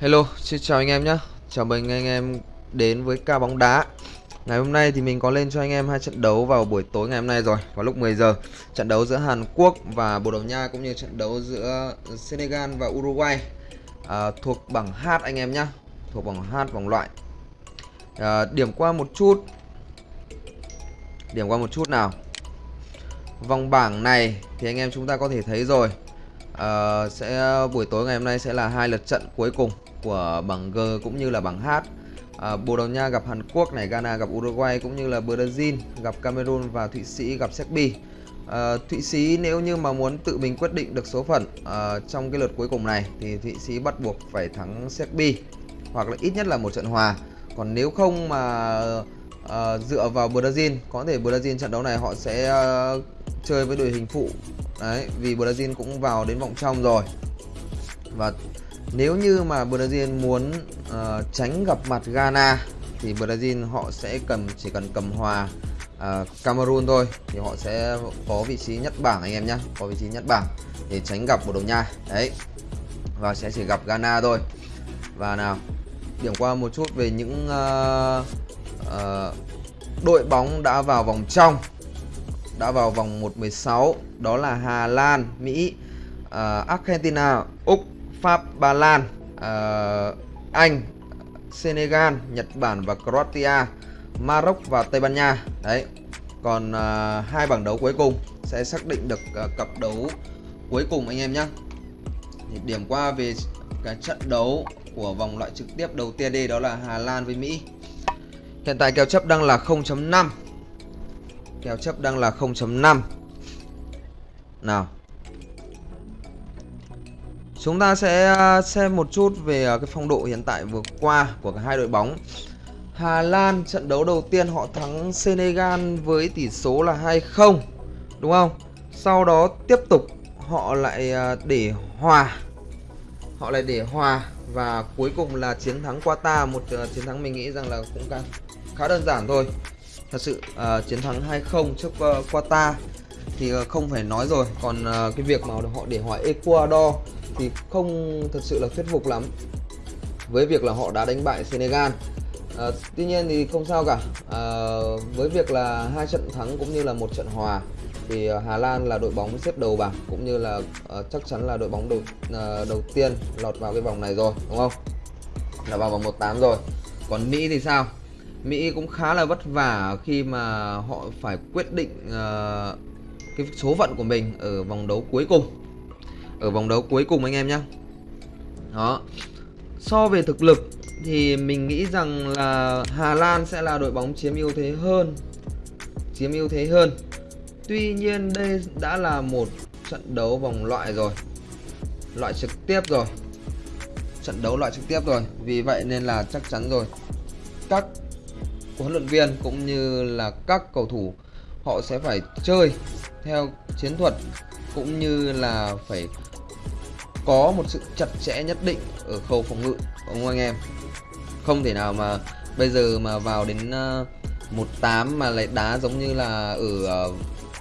Hello, xin chào anh em nhé Chào mừng anh em đến với ca bóng đá. Ngày hôm nay thì mình có lên cho anh em hai trận đấu vào buổi tối ngày hôm nay rồi Vào lúc 10 giờ. Trận đấu giữa Hàn Quốc và Bồ Đào Nha Cũng như trận đấu giữa Senegal và Uruguay. À, Thuộc bảng H anh em nhé Thuộc bảng H vòng loại. À, Điểm qua một chút. Điểm qua một chút nào. Vòng bảng này thì anh em chúng ta có thể thấy rồi à, sẽ buổi tối ngày hôm nay sẽ là hai lượt trận cuối cùng của bảng G cũng như là bảng H. Ờ, à, Bồ Đào Nha gặp Hàn Quốc này, Ghana gặp Uruguay cũng như là Brazil gặp Cameroon và Thụy Sĩ gặp Serbia. À, ờ, Thụy Sĩ nếu như mà muốn tự mình quyết định được số phận à, trong cái lượt cuối cùng này thì Thụy Sĩ bắt buộc phải thắng Serbia hoặc là ít nhất là một trận hòa. Còn nếu không mà uh, dựa vào Brazil, có thể Brazil trận đấu này họ sẽ uh, chơi với đội hình phụ. Đấy, vì Brazil cũng vào đến vòng trong rồi. Và nếu như mà Brazil muốn uh, tránh gặp mặt Ghana thì Brazil họ sẽ cầm chỉ cần cầm hòa uh, Cameroon thôi. Thì họ sẽ có vị trí nhất bảng anh em nhé có vị trí nhất bảng để tránh gặp Bồ Đào Nha. Đấy. Và sẽ chỉ gặp Ghana thôi. Và nào điểm qua một chút về những uh, uh, đội bóng đã vào vòng trong đã vào vòng 1/16 đó là Hà Lan, Mỹ, uh, Argentina, Úc Pháp, Ba Lan, uh, Anh, Senegal, Nhật Bản và Croatia, Maroc và Tây Ban Nha. Đấy. Còn uh, hai bảng đấu cuối cùng sẽ xác định được uh, cặp đấu cuối cùng anh em nhé. Điểm qua về cái trận đấu của vòng loại trực tiếp đầu tiên đây đó là Hà Lan với Mỹ. Hiện tại kèo chấp đang là 0.5. Kèo chấp đang là 0.5. Nào, Chúng ta sẽ à, xem một chút về à, cái phong độ hiện tại vừa qua của cả hai đội bóng. Hà Lan trận đấu đầu tiên họ thắng Senegal với tỷ số là 2-0 đúng không? Sau đó tiếp tục họ lại à, để hòa. Họ lại để hòa và cuối cùng là chiến thắng Qatar, một chiến thắng mình nghĩ rằng là cũng càng khá đơn giản thôi. Thật sự uh, chiến thắng 2-0 trước uh, Qatar thì uh, không phải nói rồi, còn uh, cái việc mà họ để hòa Ecuador thì không thật sự là thuyết phục lắm với việc là họ đã đánh bại Senegal. À, tuy nhiên thì không sao cả. À, với việc là hai trận thắng cũng như là một trận hòa thì Hà Lan là đội bóng xếp đầu bảng cũng như là uh, chắc chắn là đội bóng đầu uh, đầu tiên lọt vào cái vòng này rồi đúng không? Là vào vòng 18 rồi. Còn Mỹ thì sao? Mỹ cũng khá là vất vả khi mà họ phải quyết định uh, cái số phận của mình ở vòng đấu cuối cùng. Ở vòng đấu cuối cùng anh em nhé đó. So về thực lực thì mình nghĩ rằng là Hà Lan sẽ là đội bóng chiếm ưu thế hơn chiếm ưu thế hơn. Tuy nhiên đây đã là một trận đấu vòng loại rồi loại trực tiếp rồi. Trận đấu loại trực tiếp rồi vì vậy nên là chắc chắn rồi. Các huấn luyện viên cũng như là các cầu thủ, họ sẽ phải chơi theo chiến thuật cũng như là phải có một sự chặt chẽ nhất định ở khâu phòng ngự ông anh em? Không thể nào mà bây giờ mà vào đến ờ, một 18 mà lại đá giống như là ở ờ,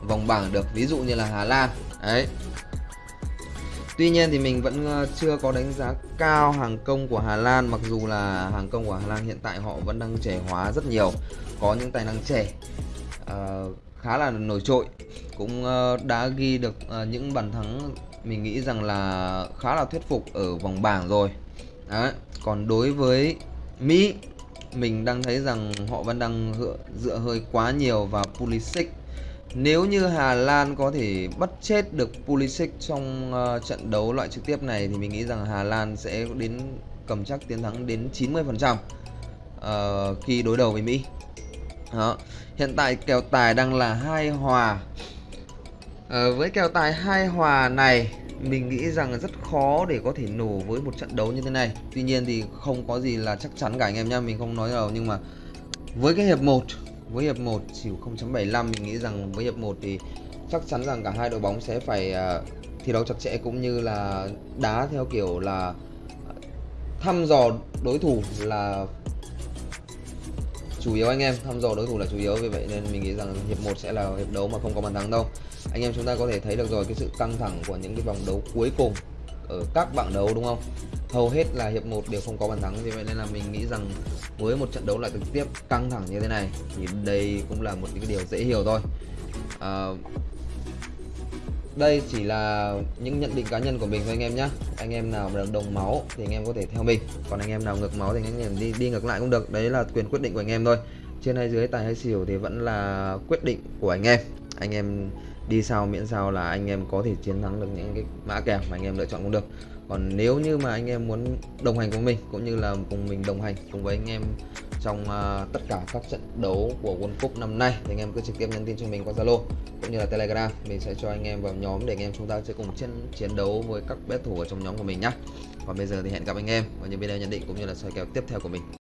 vòng bảng được, ví dụ như là Hà Lan. Đấy. Tuy nhiên thì mình vẫn ờ, chưa có đánh giá cao hàng công của Hà Lan mặc dù là hàng công của Hà Lan hiện tại họ vẫn đang trẻ hóa rất nhiều có những tài năng trẻ uh, khá là nổi trội cũng uh, đã ghi được uh, những bàn thắng mình nghĩ rằng là khá là thuyết phục ở vòng bảng rồi Đấy. còn đối với Mỹ mình đang thấy rằng họ vẫn đang dựa hơi quá nhiều vào Pulisic nếu như Hà Lan có thể bắt chết được Pulisic trong uh, trận đấu loại trực tiếp này thì mình nghĩ rằng Hà Lan sẽ đến cầm chắc chiến thắng đến 90% uh, ờ, khi đối đầu với Mỹ. Đó. Hiện tại kèo tài đang là hai hòa Uh, với kèo tài hai hòa này mình nghĩ rằng rất khó để có thể nổ với một trận đấu như thế này tuy nhiên thì không có gì là chắc chắn cả anh em nhá mình không nói đâu nhưng mà với cái hiệp 1 với hiệp 1 xỉu 0.75 mình nghĩ rằng với hiệp 1 thì chắc chắn rằng cả hai đội bóng sẽ phải uh, thi đấu chặt chẽ cũng như là đá theo kiểu là thăm dò đối thủ là chủ yếu anh em thăm dò đối thủ là chủ yếu. Vì vậy nên mình nghĩ rằng hiệp 1 sẽ là hiệp đấu mà không có bàn thắng đâu. Anh em chúng ta có thể thấy được rồi cái sự căng thẳng của những cái vòng đấu cuối cùng ở các bảng đấu đúng không? Hầu hết là hiệp 1 đều không có bàn thắng vì vậy nên là mình nghĩ rằng với một trận đấu lại trực tiếp căng thẳng như thế này thì đây cũng là một cái điều dễ hiểu thôi. À, đây chỉ là những nhận định cá nhân của mình thôi anh em nhé anh em nào mà đồng máu thì anh em có thể theo mình còn anh em nào ngược máu thì anh em đi đi ngược lại cũng được. Đấy là quyền quyết định của anh em thôi. Trên hay dưới tài hay xỉu thì vẫn là quyết định của anh em anh em đi sau miễn sao là anh em có thể chiến thắng được những cái mã kèo mà anh em lựa chọn cũng được. Còn nếu như mà anh em muốn đồng hành cùng mình cũng như là cùng mình đồng hành cùng với anh em trong uh, tất cả các trận đấu của World Cup năm nay thì anh em cứ trực tiếp nhắn tin cho mình qua Zalo cũng như là Telegram. Mình sẽ cho anh em vào nhóm để anh em chúng ta sẽ cùng chiến chiến đấu với các bet thủ ở trong nhóm của mình nhé còn bây giờ thì hẹn gặp anh em ở những video nhận định cũng như là soi kèo tiếp theo của mình.